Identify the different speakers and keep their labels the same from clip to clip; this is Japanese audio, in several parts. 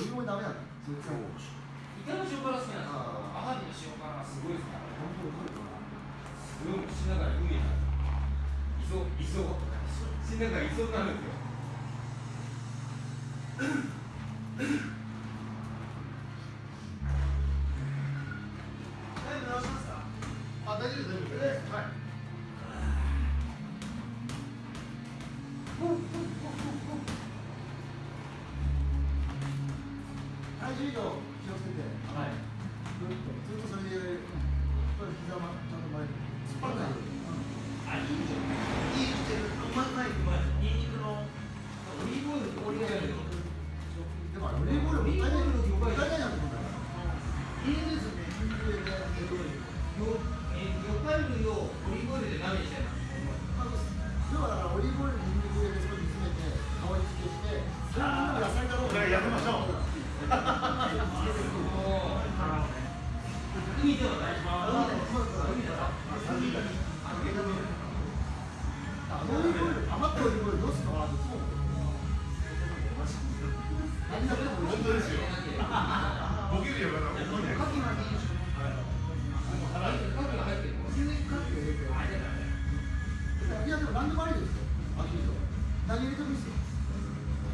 Speaker 1: オリーブオイルダメなんだそれさ
Speaker 2: イカの塩辛好きなんですよアワビの塩辛すごいですね
Speaker 1: 本当にこれかな
Speaker 2: すごい口の中に海がいそう。いそう口の中に磯になるんですよ
Speaker 1: 体重移動気をつけて
Speaker 2: はい
Speaker 1: ぐっとずっとそれでこれ膝まちゃん。と前に突っ張らないように
Speaker 2: あいいじゃん。
Speaker 1: いいしてるうまいうまいまいニンニクの
Speaker 2: オリーブオリーブオイル
Speaker 1: でもオリーブオイルいいもったいないなと思うん。だからいいですねニンニクでね
Speaker 2: よえ魚介類をオリーブオイルで鍋にしてる
Speaker 1: あの要はオリーブオイルにニンニク入れて少し煮詰めて香り付けしてそれも野菜だろう
Speaker 3: これやめましょう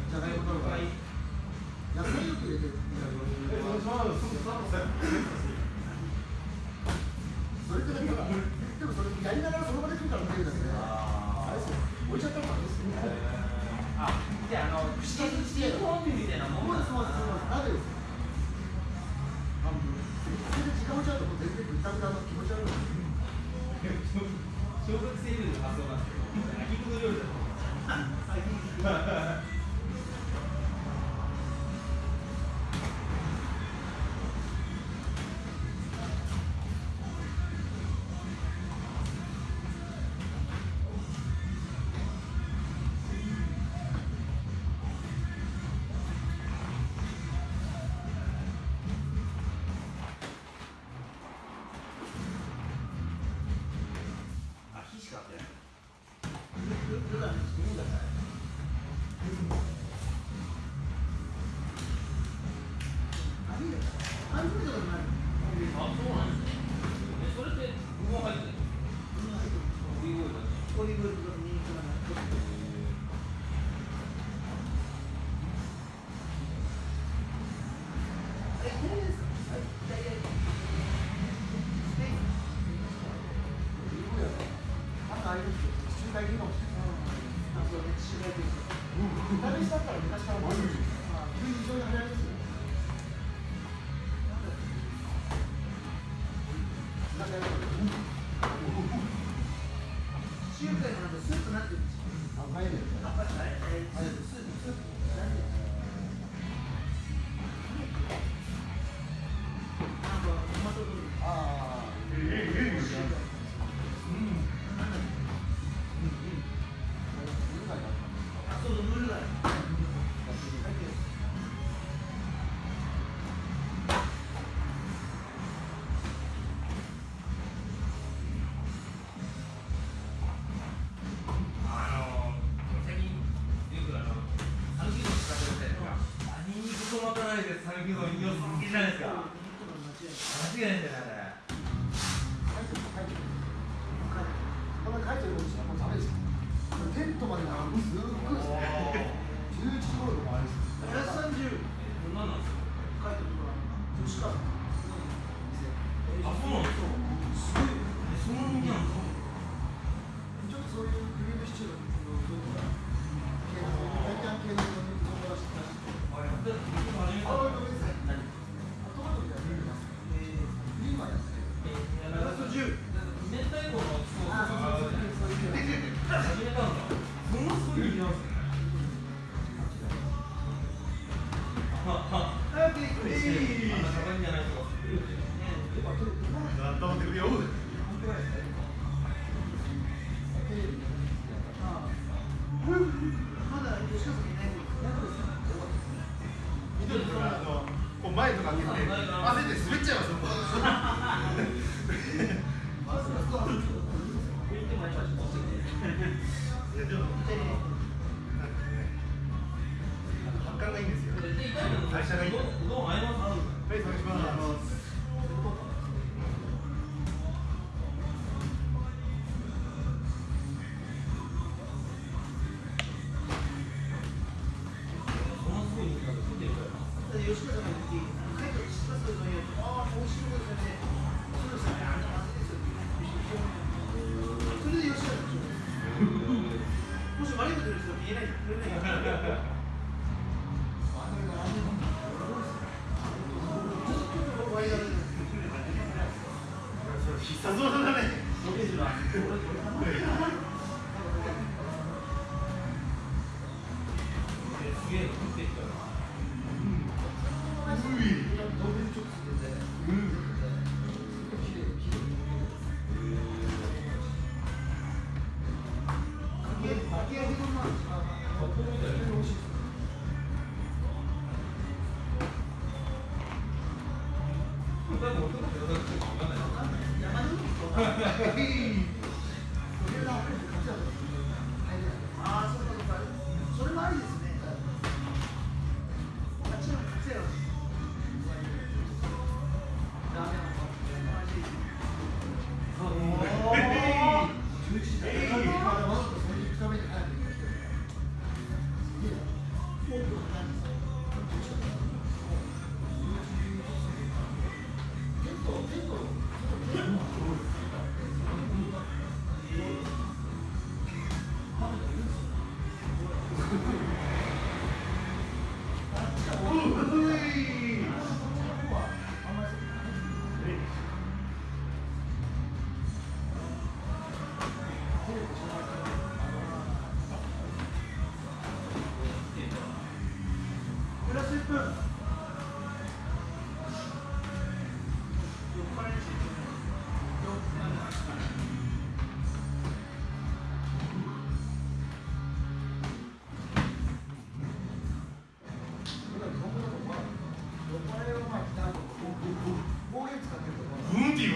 Speaker 1: じゃがいとか野菜よく入れて
Speaker 3: えそ
Speaker 1: れってだからでもそれやりながらその場で来るから食えるだけであれですよ置いちゃったらダメですよ
Speaker 2: あじゃああのシーシーフォンビみたいなもん
Speaker 1: そうです
Speaker 2: なんです
Speaker 1: そうですそうです鍋ですよ半分それで時間をちゃうともう全然ぐったぐたの気持ち悪い
Speaker 2: 小学生レベルの発想なんです
Speaker 1: よ海系か？もしれない、う、ん、イタリアだったら昔からもあるんですよまあ、非常に流行りですよ
Speaker 2: 好きないですか間違いじゃないあれ
Speaker 1: こん。な書いてることしたらもうダメですよ。テントまで並ぶすっごいですね。11時頃とか。 노는 쪽인데.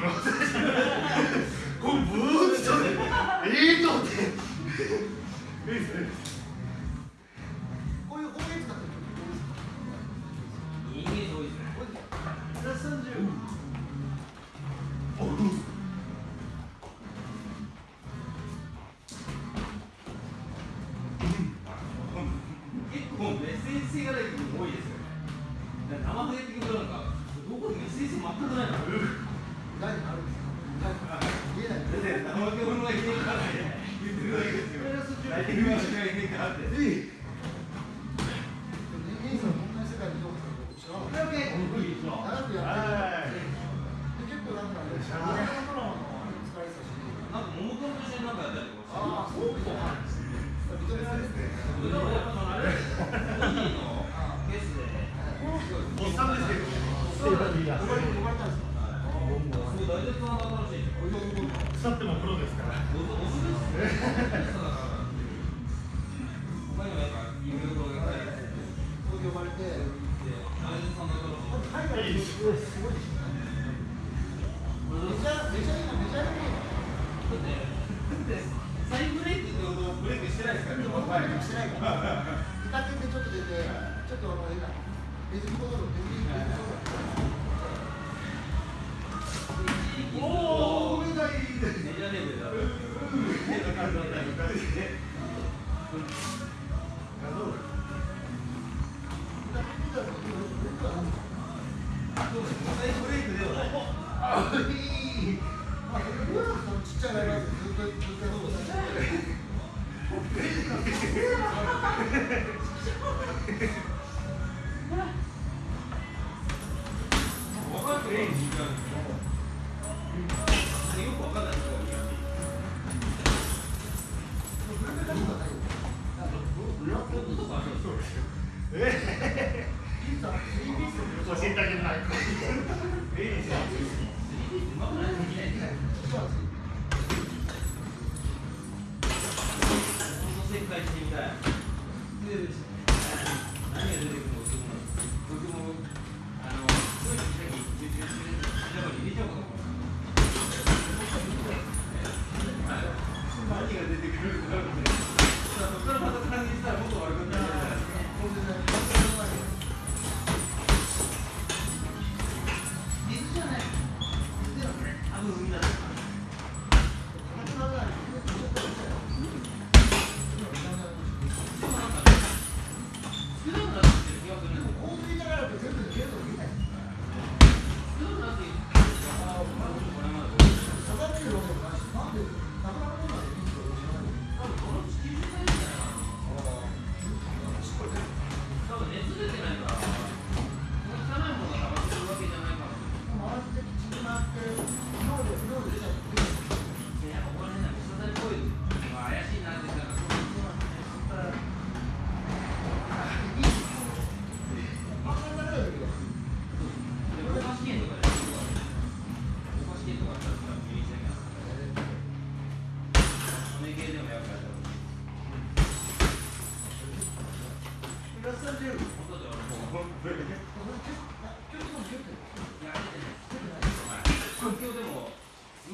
Speaker 2: こ
Speaker 1: れブー
Speaker 2: ツじゃ
Speaker 3: ね
Speaker 1: え
Speaker 2: え
Speaker 3: とっていいですね
Speaker 1: こういう方てる
Speaker 2: いですね、がない部分多いですよね。生ハゲっなんか、どこでメッセージ全くないの。
Speaker 1: 那你
Speaker 2: 还。何もし
Speaker 3: て
Speaker 2: ないから。
Speaker 1: ちょっと出て、ちょっとあの、今、ズミコドロ、ズミコド
Speaker 2: ロ。おお、めない。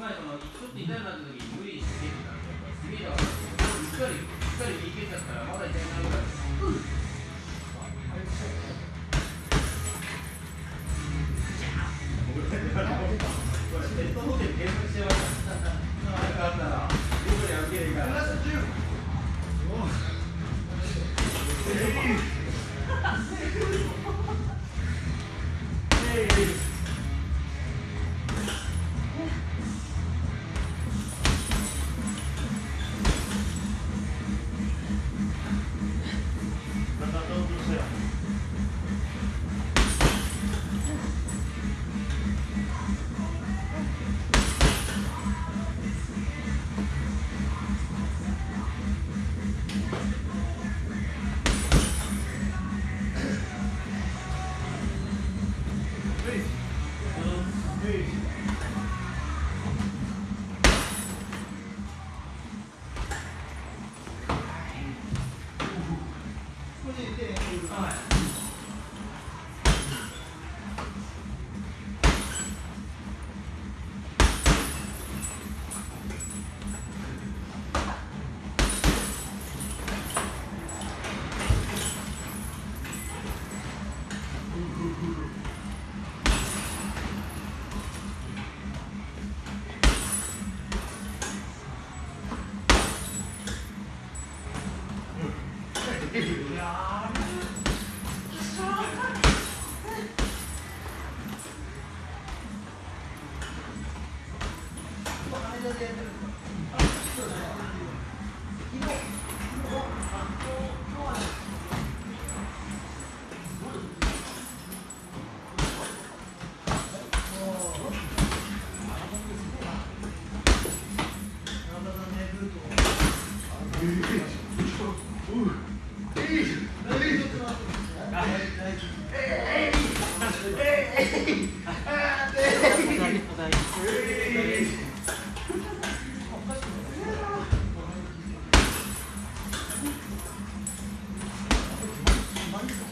Speaker 1: まりそのちょっと
Speaker 2: 痛いなった時に無
Speaker 3: 理して
Speaker 2: 蹴ってたんでスピードがしっかりしっかり右蹴ちゃったらまだ痛くなるから。うん please.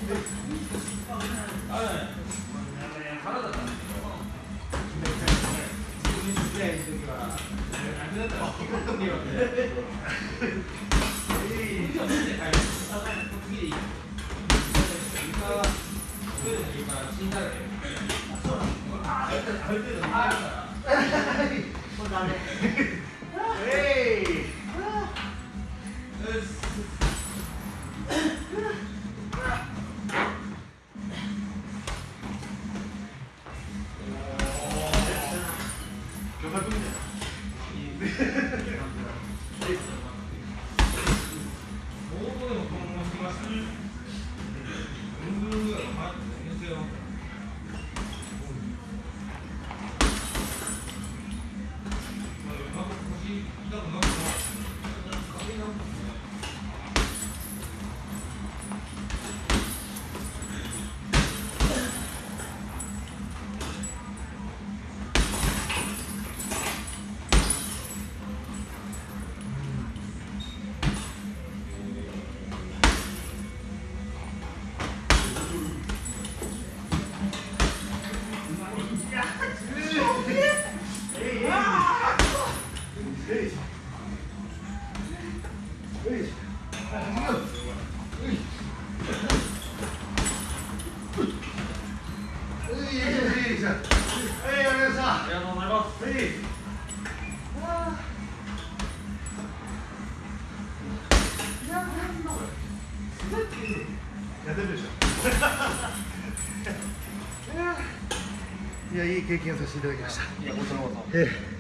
Speaker 2: 巨 いやいい経験させていただきました。
Speaker 3: いやこちらこそ
Speaker 2: ええ